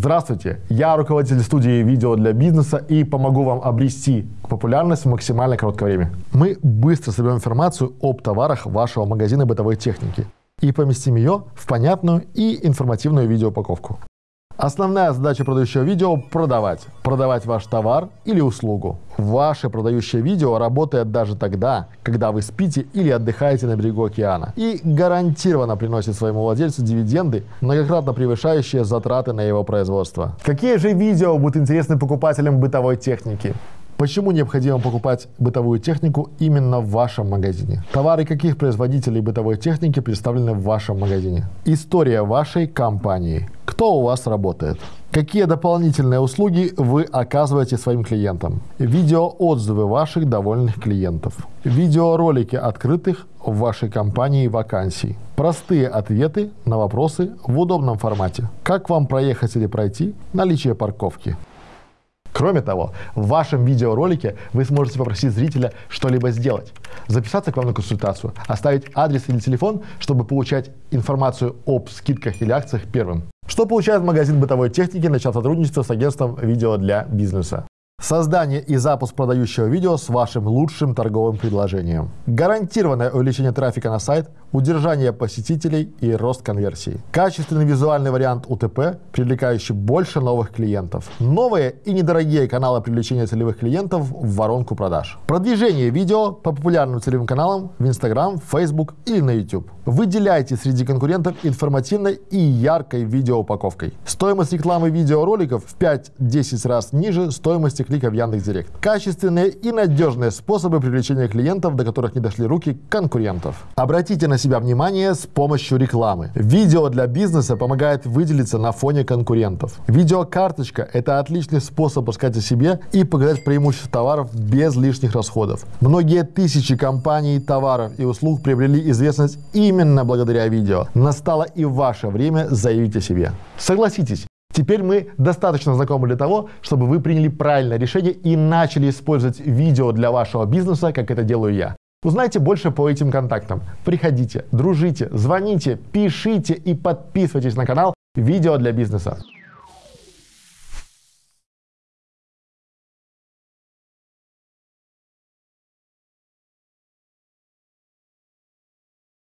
Здравствуйте, я руководитель студии видео для бизнеса и помогу вам обрести популярность в максимально короткое время. Мы быстро соберем информацию об товарах вашего магазина бытовой техники и поместим ее в понятную и информативную видеоупаковку. Основная задача продающего видео – продавать. Продавать ваш товар или услугу. Ваше продающее видео работает даже тогда, когда вы спите или отдыхаете на берегу океана. И гарантированно приносит своему владельцу дивиденды, многократно превышающие затраты на его производство. Какие же видео будут интересны покупателям бытовой техники? Почему необходимо покупать бытовую технику именно в вашем магазине? Товары каких производителей бытовой техники представлены в вашем магазине? История вашей компании. Кто у вас работает? Какие дополнительные услуги вы оказываете своим клиентам? Видеоотзывы ваших довольных клиентов. Видеоролики открытых в вашей компании вакансий. Простые ответы на вопросы в удобном формате. Как вам проехать или пройти? Наличие парковки. Кроме того, в вашем видеоролике вы сможете попросить зрителя что-либо сделать, записаться к вам на консультацию, оставить адрес или телефон, чтобы получать информацию об скидках или акциях первым. Что получает магазин бытовой техники, начав сотрудничество с агентством видео для бизнеса? Создание и запуск продающего видео с вашим лучшим торговым предложением. Гарантированное увеличение трафика на сайт, удержание посетителей и рост конверсии. Качественный визуальный вариант УТП, привлекающий больше новых клиентов. Новые и недорогие каналы привлечения целевых клиентов в воронку продаж. Продвижение видео по популярным целевым каналам в Instagram, Facebook или на YouTube. Выделяйте среди конкурентов информативной и яркой видеоупаковкой. Стоимость рекламы видеороликов в 5-10 раз ниже стоимости клика в Яндекс.Директ. Качественные и надежные способы привлечения клиентов, до которых не дошли руки конкурентов. Обратите на себя внимание с помощью рекламы. Видео для бизнеса помогает выделиться на фоне конкурентов. Видеокарточка – это отличный способ рассказать о себе и показать преимущества товаров без лишних расходов. Многие тысячи компаний, товаров и услуг приобрели известность именно благодаря видео. Настало и ваше время заявить о себе. Согласитесь, Теперь мы достаточно знакомы для того, чтобы вы приняли правильное решение и начали использовать видео для вашего бизнеса, как это делаю я. Узнайте больше по этим контактам. Приходите, дружите, звоните, пишите и подписывайтесь на канал «Видео для бизнеса».